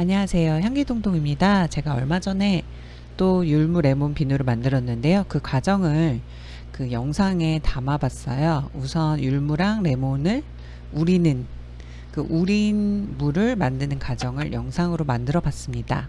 안녕하세요. 향기동동입니다. 제가 얼마 전에 또 율무 레몬 비누를 만들었는데요. 그 과정을 그 영상에 담아 봤어요. 우선 율무랑 레몬을 우리는 그 우린 물을 만드는 과정을 영상으로 만들어 봤습니다.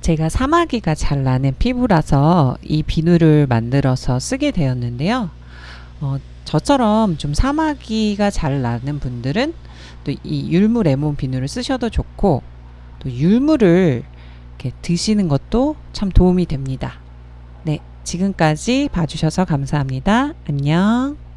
제가 사마귀가 잘 나는 피부라서 이 비누를 만들어서 쓰게 되었는데요. 어, 저처럼 좀 사마귀가 잘 나는 분들은 또 이 율무 레몬 비누를 쓰셔도 좋고 또 율무를 이렇게 드시는 것도 참 도움이 됩니다. 네, 지금까지 봐주셔서 감사합니다. 안녕.